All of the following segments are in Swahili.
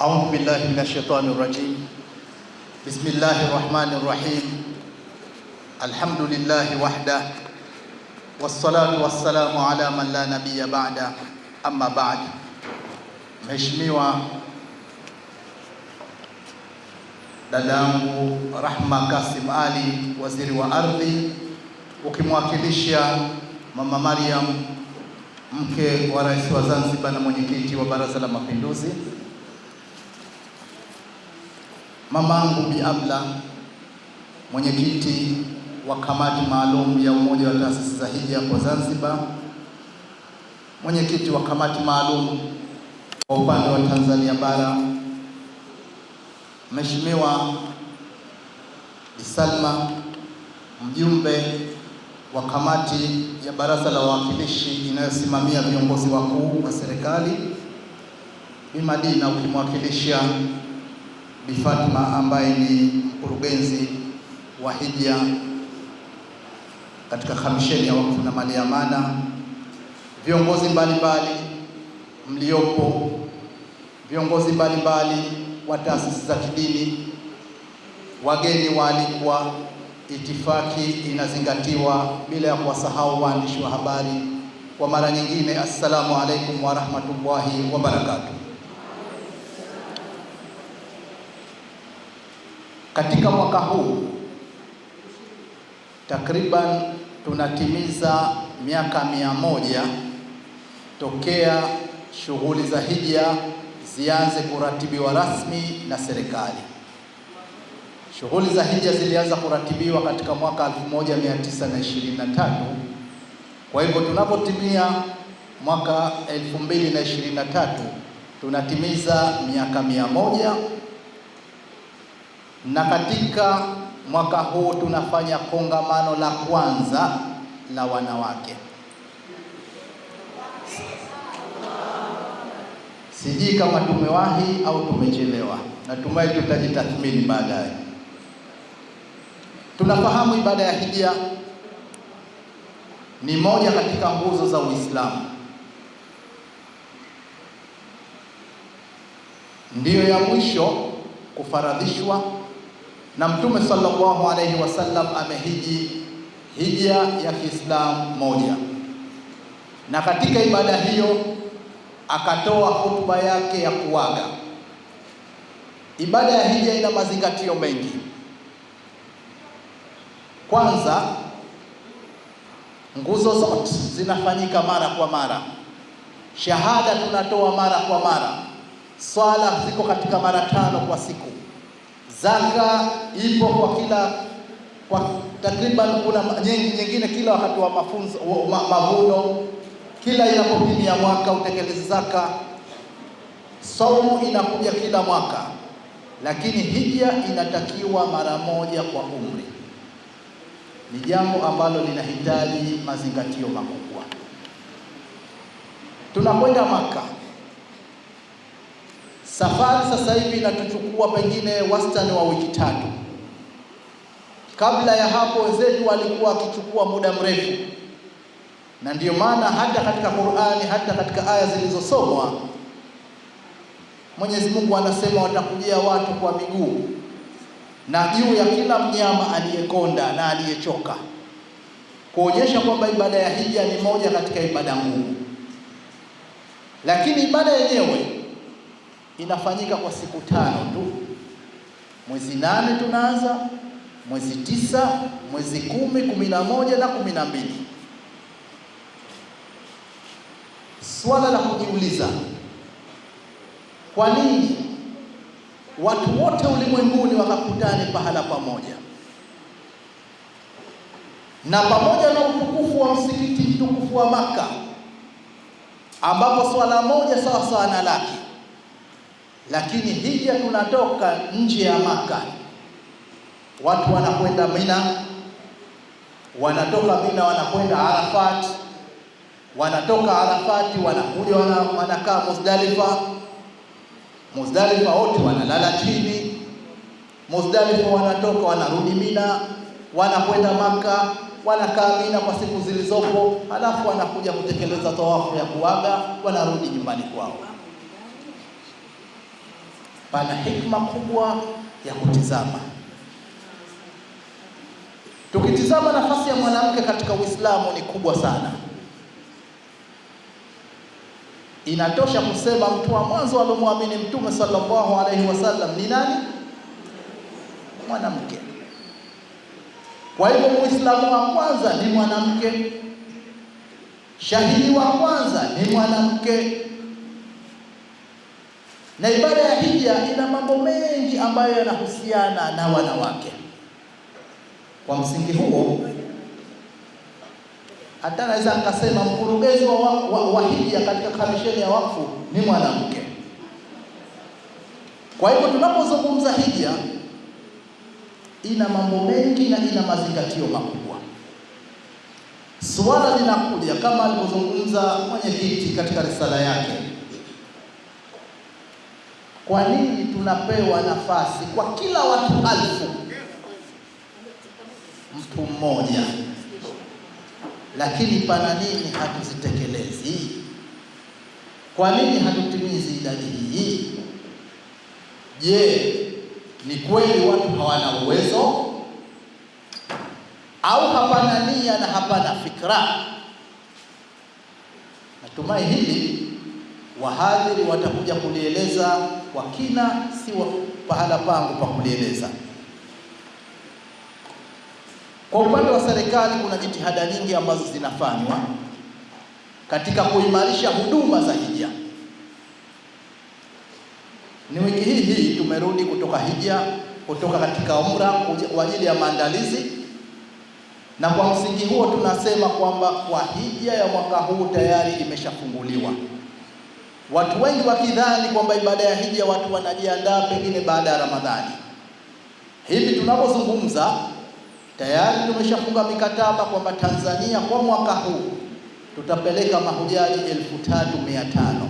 أعوذ بالله من الشيطان الرجيم. بسم الله الرحمن الرحيم. الحمد لله وحده والصلاة والسلام على من لا نبي بعد أما بعد مشميوة دادامو رحمة قاسم علي وزير وأرضي وكمواكلشيا ماما مريم mke wa rais wa Zanzibar na mwenyekiti wa baraza la mapinduzi mamangu Bi Abla, mwenyekiti wa kamati maalum ya umoja wa taasisi za hija kwa Zanzibar, mwenyekiti wa kamati maalum kwa upande wa Tanzania bara, Mheshimiwa isalma Salma, mjumbe wa kamati ya baraza la wawakilishi inayosimamia viongozi wakuu wa serikali, Bi Madina ukimwakilisha Bi Fatma ambaye ni mkurugenzi wa hija katika kamisheni ya wakfu na mali ya amana, viongozi mbalimbali mliopo, viongozi mbalimbali wa taasisi za kidini, wageni waalikwa, itifaki inazingatiwa bila ya kuwasahau waandishi wa habari. Kwa mara nyingine, assalamu alaikum wa rahmatullahi wa barakatuh. Katika mwaka huu takriban tunatimiza miaka mia moja tokea shughuli za hija zianze kuratibiwa rasmi na serikali. Shughuli za hija zilianza kuratibiwa katika mwaka 1923. Kwa hivyo tunapotimia mwaka 2023 tunatimiza miaka mia moja na katika mwaka huu tunafanya kongamano la kwanza la wanawake. Sijui kama tumewahi au tumechelewa, natumai tutajitathmini baadaye. Tunafahamu ibada ya hija ni moja katika nguzo za Uislamu, ndiyo ya mwisho kufaradhishwa na Mtume sallallahu alaihi wasallam amehiji hija ya Kiislamu moja, na katika ibada hiyo akatoa hutuba yake ya kuaga. Ibada ya hija ina mazingatio mengi. Kwanza, nguzo zote zinafanyika mara kwa mara, shahada tunatoa mara kwa mara, swala ziko katika mara tano kwa siku zaka ipo kwa kila kwa takriban, kuna nyingi nyingine kila wakati wa mafunzo ma, mavuno, kila inapopini ya mwaka utekeleze zaka. Saumu inakuja kila mwaka, lakini hija inatakiwa mara moja kwa umri. Ni jambo ambalo linahitaji mazingatio makubwa. Tunakwenda Maka. Safari sasa hivi inatuchukua pengine wastani wa wiki tatu. Kabla ya hapo wenzetu walikuwa wakichukua muda mrefu, na ndiyo maana hata katika Qur'ani, hata katika aya zilizosomwa Mwenyezi Mungu anasema watakujia watu kwa miguu na juu ya kila mnyama aliyekonda na aliyechoka, kuonyesha kwamba ibada ya hija ni moja katika ibada ngumu, lakini ibada yenyewe inafanyika kwa siku tano tu. Mwezi nane tunaanza, mwezi tisa, mwezi kumi, kumi na moja na kumi na mbili. Swala la kujiuliza, kwa nini watu wote ulimwenguni wakakutane pahala pamoja, na pamoja na utukufu wa msikiti mtukufu wa Maka ambapo swala moja sawa sawa na laki lakini hija tunatoka nje ya Maka, watu wanakwenda Mina, wanatoka Mina wanakwenda Arafat, wanatoka Arafati wanakuja wanakaa Muzdalifa, Muzdalifa wote wanalala chini, Muzdalifa wanatoka wanarudi Mina, wanakwenda Maka, wanakaa Mina kwa siku zilizopo, halafu wanakuja kutekeleza tawafu ya kuaga, wanarudi nyumbani kwao. Pana hikma kubwa ya kutizama. Tukitizama nafasi ya mwanamke katika Uislamu ni kubwa sana. Inatosha kusema mtu wa mwanzo aliyomwamini Mtume sallallahu alaihi wasallam ni nani? Mwanamke. Kwa hivyo Muislamu wa kwanza ni mwanamke, shahidi wa kwanza ni mwanamke, na ibada ya hija ina mambo mengi ambayo yanahusiana na wanawake. Kwa msingi huo hata naweza akasema mkurugenzi wa, wa, wa hija katika kamisheni ya wakfu ni mwanamke. Kwa hivyo tunapozungumza hija ina mambo mengi na ina mazingatio makubwa. Suala linakuja kama alivyozungumza mwenyekiti katika risala yake, kwa nini tunapewa nafasi kwa kila watu alfu mtu mmoja, lakini pana nini hatuzitekelezi? Kwa nini hatutimizi idadi hii? Je, ni kweli watu hawana uwezo au hapana nia na hapana fikra? Natumai hili wahadhiri watakuja kulieleza kwa kina, si pahala pangu pa kulieleza. Kwa upande wa serikali kuna jitihada nyingi ambazo zinafanywa katika kuimarisha huduma za hija. Ni wiki hii hii tumerudi kutoka hija, kutoka katika umra kwa ajili ya maandalizi, na kwa msingi huo tunasema kwamba kwa hija ya mwaka huu tayari imeshafunguliwa. Watu wengi wakidhani kwamba ibada ya hija watu wanajiandaa pengine baada ya Ramadhani. Hivi tunapozungumza tayari tumeshafunga mikataba kwamba Tanzania kwa mwaka huu tutapeleka mahujaji elfu tatu mia tano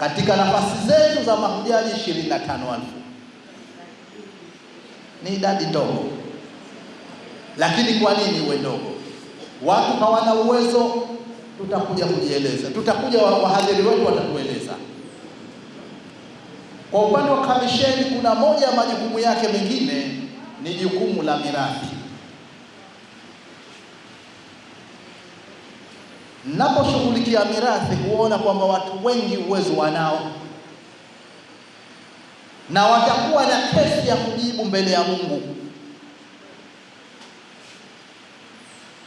katika nafasi zetu za mahujaji ishirini na tano elfu. Ni idadi ndogo, lakini kwa nini iwe ndogo? Watu hawana uwezo, tutakuja kujieleza, tutakuja wahadhiri wetu watatueleza. Kwa upande wa kamisheni, kuna moja ya majukumu yake mengine ni jukumu la mirathi. Naposhughulikia mirathi, huona kwamba watu wengi uwezo wanao na watakuwa na kesi ya kujibu mbele ya Mungu.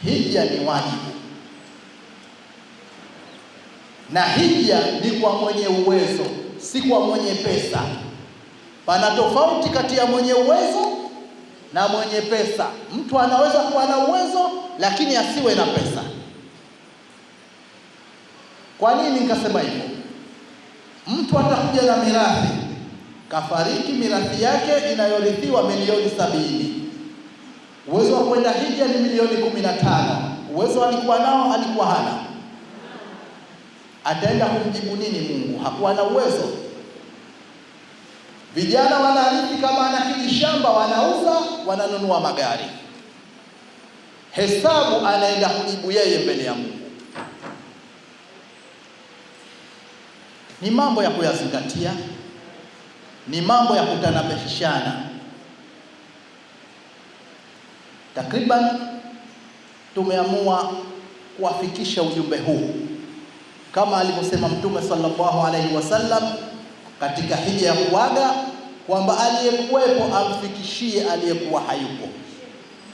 Hija ni wajibu, na hija ni kwa mwenye uwezo, si kwa mwenye pesa. Pana tofauti kati ya mwenye uwezo na mwenye pesa. Mtu anaweza kuwa na uwezo lakini asiwe na pesa. Kwa nini nikasema hivyo? Mtu atakuja na mirathi, kafariki, mirathi yake inayorithiwa milioni sabini. Uwezo wa kwenda hija ni milioni kumi na tano. Uwezo alikuwa nao, alikuwa hana? Ataenda kumjibu nini Mungu? Hakuwa na uwezo. Vijana wanarithi, kama ana kijishamba wanauza, wananunua magari. Hesabu anaenda kujibu yeye mbele ya Mungu. Ni mambo ya kuyazingatia, ni mambo ya kutanabishana. Takriban tumeamua kuwafikisha ujumbe huu kama alivyosema Mtume sallallahu alaihi wasallam katika hija ya kuaga kwamba aliyekuwepo amfikishie aliyekuwa hayupo.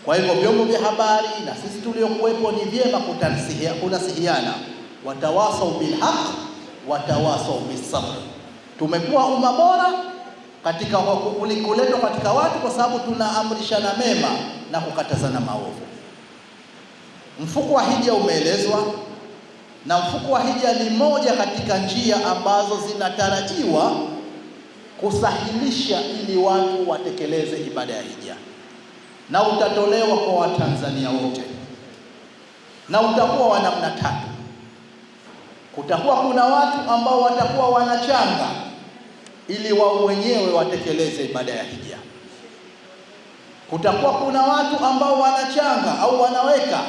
Kwa hivyo vyombo vya habari na sisi tuliokuwepo ni vyema kunasihiana, watawasau bilhaq watawasau bisabr. Tumekuwa umma bora katika kuletwa katika watu kwa sababu tunaamrishana mema na kukatazana maovu. Mfuko wa hija umeelezwa, na mfuko wa hija ni moja katika njia ambazo zinatarajiwa kusahilisha ili watu watekeleze ibada ya hija, na utatolewa kwa Watanzania wote, na utakuwa wa namna tatu. Kutakuwa kuna watu ambao watakuwa wanachanga ili wao wenyewe watekeleze ibada ya hija. Kutakuwa kuna watu ambao wanachanga au wanaweka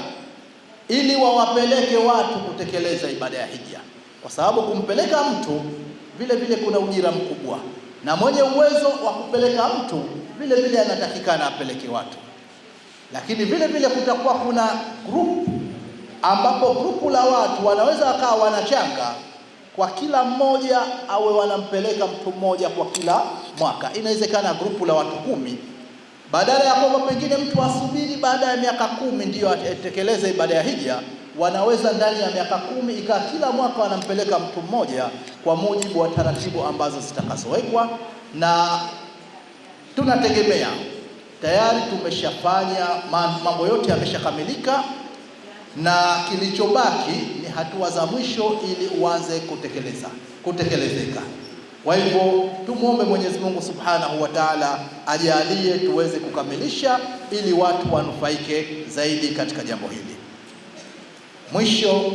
ili wawapeleke watu kutekeleza ibada ya hija, kwa sababu kumpeleka mtu vile vile kuna ujira mkubwa. na mwenye uwezo wa kupeleka mtu vile vile anatakikana apeleke watu, lakini vile vile kutakuwa kuna group ambapo grupu la watu wanaweza wakawa wanachanga kwa kila mmoja awe wanampeleka mtu mmoja kwa kila mwaka. Inawezekana grupu la watu kumi, badala ya kwamba pengine mtu asubiri baada ya miaka kumi ndiyo atekeleze ibada ya hija, wanaweza ndani ya miaka kumi ikawa kila mwaka wanampeleka mtu mmoja kwa mujibu wa taratibu ambazo zitakazowekwa, na tunategemea tayari tumeshafanya mambo yote yameshakamilika na kilichobaki ni hatua za mwisho ili uanze kutekeleza kutekelezeka. Kwa hivyo tumwombe Mwenyezi Mungu Subhanahu wa Ta'ala ajalie tuweze kukamilisha ili watu wanufaike zaidi katika jambo hili. Mwisho,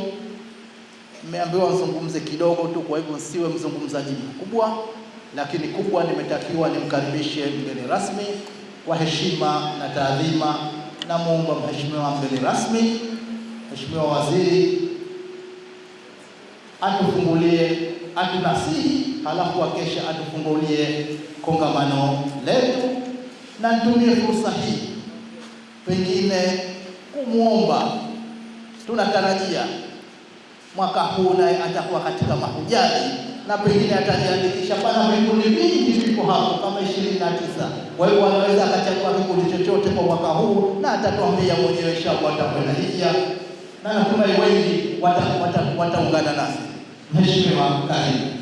nimeambiwa mzungumze kidogo tu, kwa hivyo siwe mzungumzaji mkubwa, lakini kubwa nimetakiwa nimkaribishe mgeni rasmi kwa heshima na taadhima. Namuomba mheshimiwa mgeni rasmi Mheshimiwa Waziri atufungulie, atunasihi, halafu akesha atufungulie kongamano letu, na nitumie fursa hii pengine kumwomba, tunatarajia mwaka huu naye atakuwa katika mahujaji na pengine atajiandikisha. Pana vikundi vingi viko hapo kama ishirini na tisa. Kwa hiyo anaweza akachagua kikundi chochote kwa mwaka huu na atatuambia mwenyewe inshallah atakwenda hija na natumai wengi wataungana wata, wata nasi. Mheshimiwa, karibu.